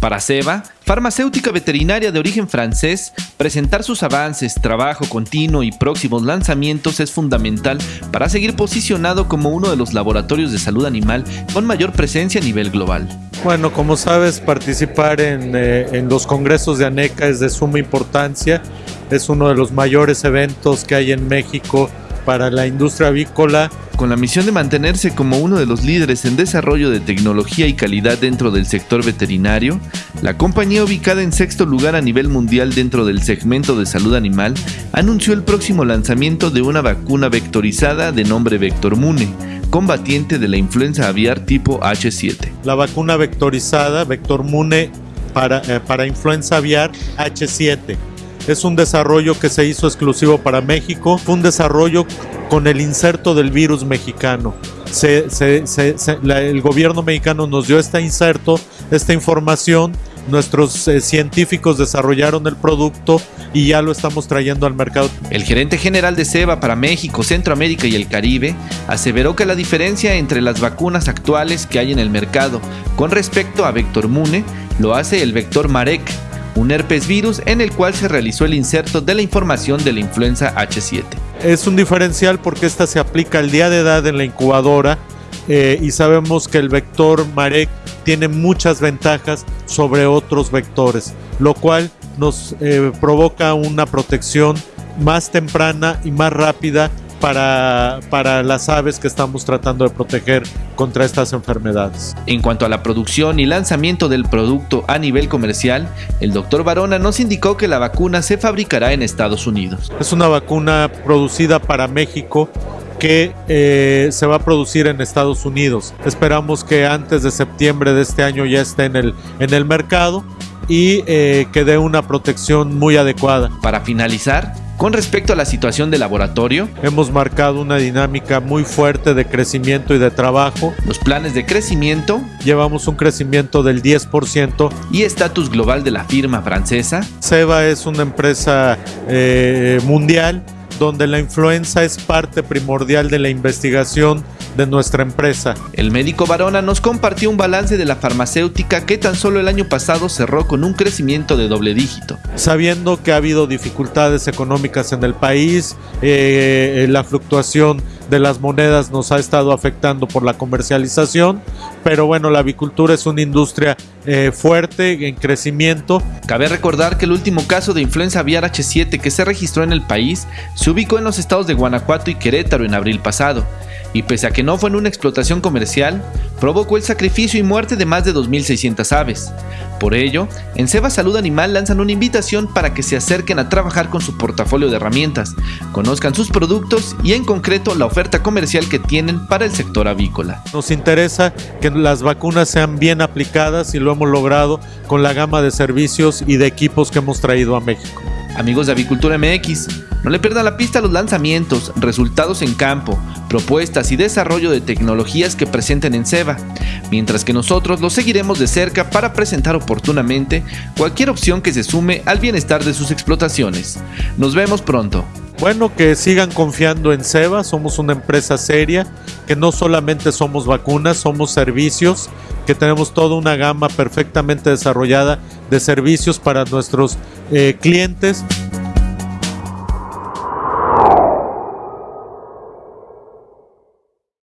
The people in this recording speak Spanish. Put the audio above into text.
Para Ceba, farmacéutica veterinaria de origen francés, presentar sus avances, trabajo continuo y próximos lanzamientos es fundamental para seguir posicionado como uno de los laboratorios de salud animal con mayor presencia a nivel global. Bueno, como sabes, participar en, eh, en los congresos de ANECA es de suma importancia. Es uno de los mayores eventos que hay en México para la industria avícola. Con la misión de mantenerse como uno de los líderes en desarrollo de tecnología y calidad dentro del sector veterinario, la compañía ubicada en sexto lugar a nivel mundial dentro del segmento de salud animal anunció el próximo lanzamiento de una vacuna vectorizada de nombre Vector Mune, combatiente de la influenza aviar tipo H7. La vacuna vectorizada Vector Mune para, eh, para influenza aviar H7 es un desarrollo que se hizo exclusivo para México. Fue un desarrollo con el inserto del virus mexicano. el gobierno mexicano nos dio este inserto, esta información. Nuestros eh, científicos desarrollaron el producto y ya lo estamos trayendo al mercado. El gerente general de SEBA para México, Centroamérica y el Caribe aseveró que la diferencia entre las vacunas actuales que hay en el mercado con respecto a Vector Mune lo hace el Vector Marek, un herpes virus en el cual se realizó el inserto de la información de la influenza H7. Es un diferencial porque esta se aplica al día de edad en la incubadora eh, y sabemos que el vector Marek tiene muchas ventajas sobre otros vectores, lo cual nos eh, provoca una protección más temprana y más rápida para, para las aves que estamos tratando de proteger contra estas enfermedades. En cuanto a la producción y lanzamiento del producto a nivel comercial, el doctor Barona nos indicó que la vacuna se fabricará en Estados Unidos. Es una vacuna producida para México que eh, se va a producir en Estados Unidos. Esperamos que antes de septiembre de este año ya esté en el, en el mercado y eh, que dé una protección muy adecuada. Para finalizar, con respecto a la situación del laboratorio, hemos marcado una dinámica muy fuerte de crecimiento y de trabajo. Los planes de crecimiento. Llevamos un crecimiento del 10%. Y estatus global de la firma francesa. Seba es una empresa eh, mundial donde la influenza es parte primordial de la investigación de nuestra empresa. El médico Barona nos compartió un balance de la farmacéutica que tan solo el año pasado cerró con un crecimiento de doble dígito. Sabiendo que ha habido dificultades económicas en el país, eh, la fluctuación de las monedas nos ha estado afectando por la comercialización, pero bueno, la avicultura es una industria eh, fuerte, en crecimiento. Cabe recordar que el último caso de influenza aviar H7 que se registró en el país se ubicó en los estados de Guanajuato y Querétaro en abril pasado, y pese a que no fue en una explotación comercial, provocó el sacrificio y muerte de más de 2.600 aves. Por ello, en Seba Salud Animal lanzan una invitación para que se acerquen a trabajar con su portafolio de herramientas, conozcan sus productos y en concreto la oferta comercial que tienen para el sector avícola. Nos interesa que las vacunas sean bien aplicadas y lo hemos logrado con la gama de servicios y de equipos que hemos traído a México. Amigos de Avicultura MX, no le pierdan la pista los lanzamientos, resultados en campo, propuestas y desarrollo de tecnologías que presenten en SEBA, mientras que nosotros los seguiremos de cerca para presentar oportunamente cualquier opción que se sume al bienestar de sus explotaciones. Nos vemos pronto. Bueno, que sigan confiando en SEBA, somos una empresa seria, que no solamente somos vacunas, somos servicios, que tenemos toda una gama perfectamente desarrollada de servicios para nuestros eh, clientes.